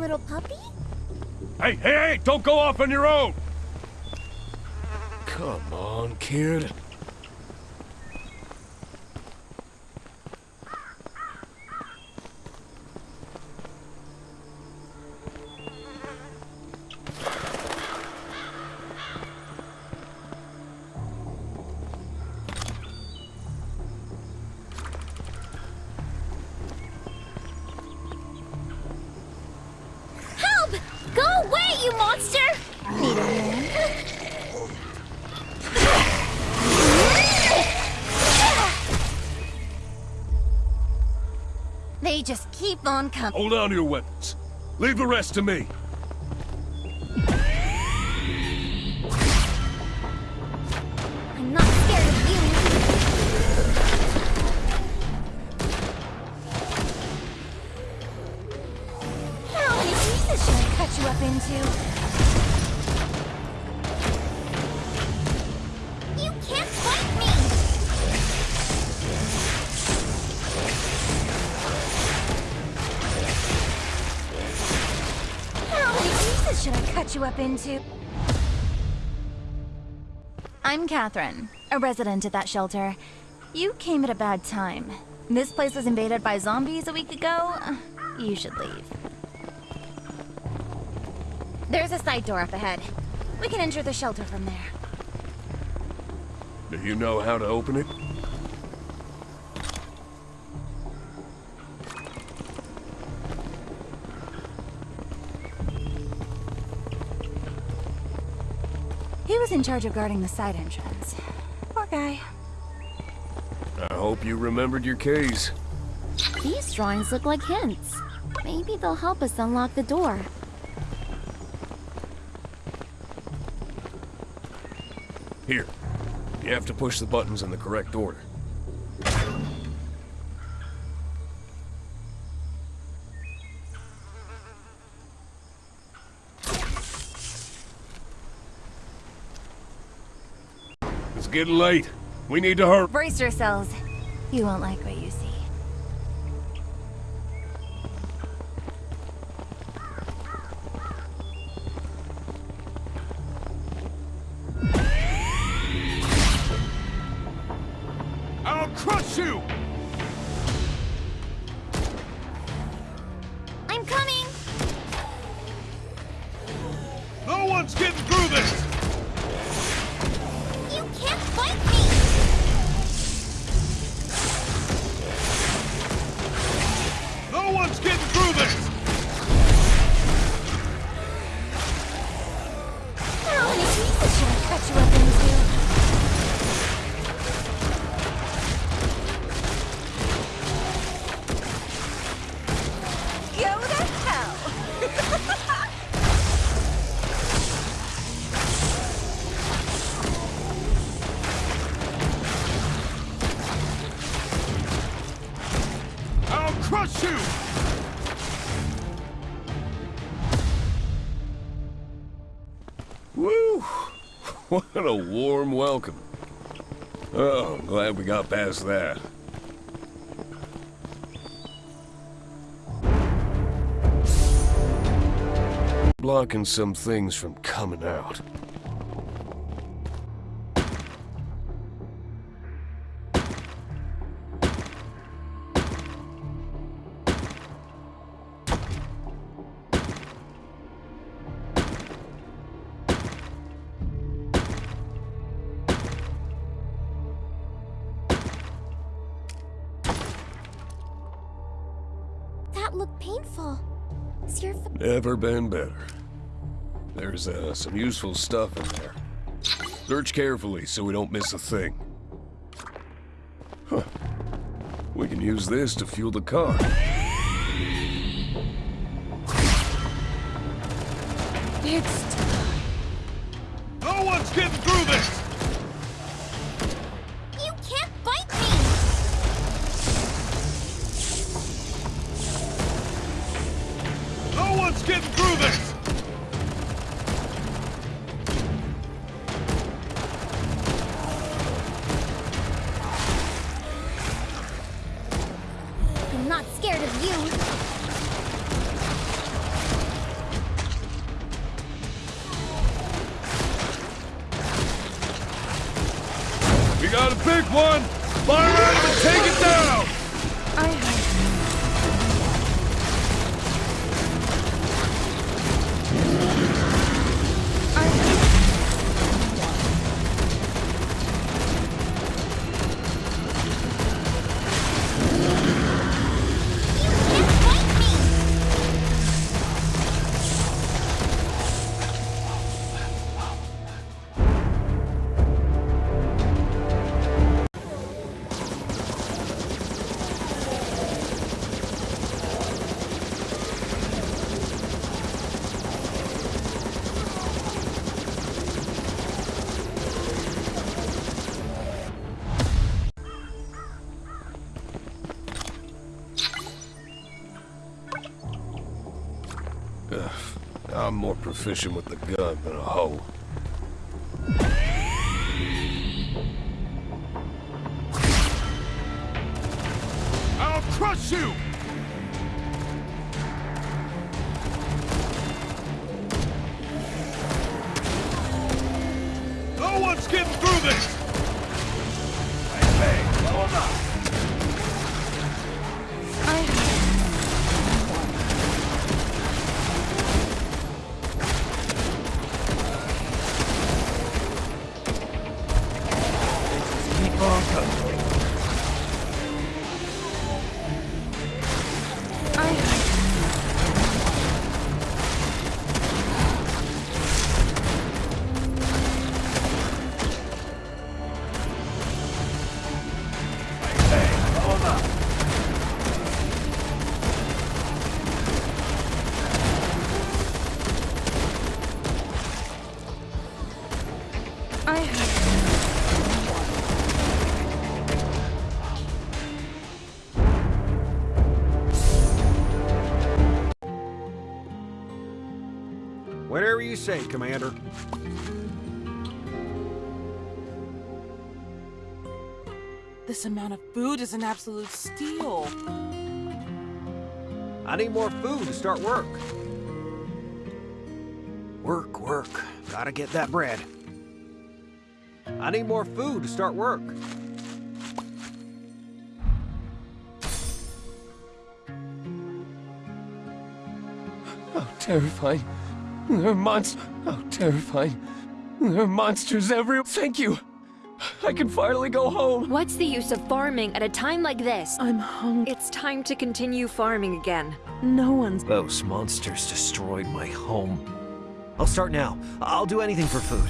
little puppy? Hey, hey, hey! Don't go off on your own! Come on, kid. Monster! Need a hand? They just keep on coming. Hold on to your weapons. Leave the rest to me. I'm not scared of you. How many pieces should I cut you up into? Should I cut you up into? I'm Catherine, a resident at that shelter. You came at a bad time. This place was invaded by zombies a week ago. You should leave. There's a side door up ahead. We can enter the shelter from there. Do you know how to open it? He was in charge of guarding the side entrance. Poor guy. I hope you remembered your keys. These drawings look like hints. Maybe they'll help us unlock the door. Here. You have to push the buttons in the correct order. It's getting late. We need to hurry. Brace yourselves. You won't like what you see. I'll crush you! I'm coming! No one's getting You! Woo! What a warm welcome. Oh, I'm glad we got past that. Blocking some things from coming out. That looked painful. Is your Never been better. There's uh, some useful stuff in there. Search carefully so we don't miss a thing. Huh. We can use this to fuel the car. It's time. No one's getting through this! We got a big one! Fire out and take it down! I have I'm more proficient with the gun than a hoe. I'll crush you! Whatever you say, Commander. This amount of food is an absolute steal. I need more food to start work. Work, work. Gotta get that bread. I need more food to start work. How terrifying. There are monsters. How terrifying. There are monsters everywhere. Thank you. I can finally go home. What's the use of farming at a time like this? I'm hungry. It's time to continue farming again. No one's. Those monsters destroyed my home. I'll start now. I'll do anything for food.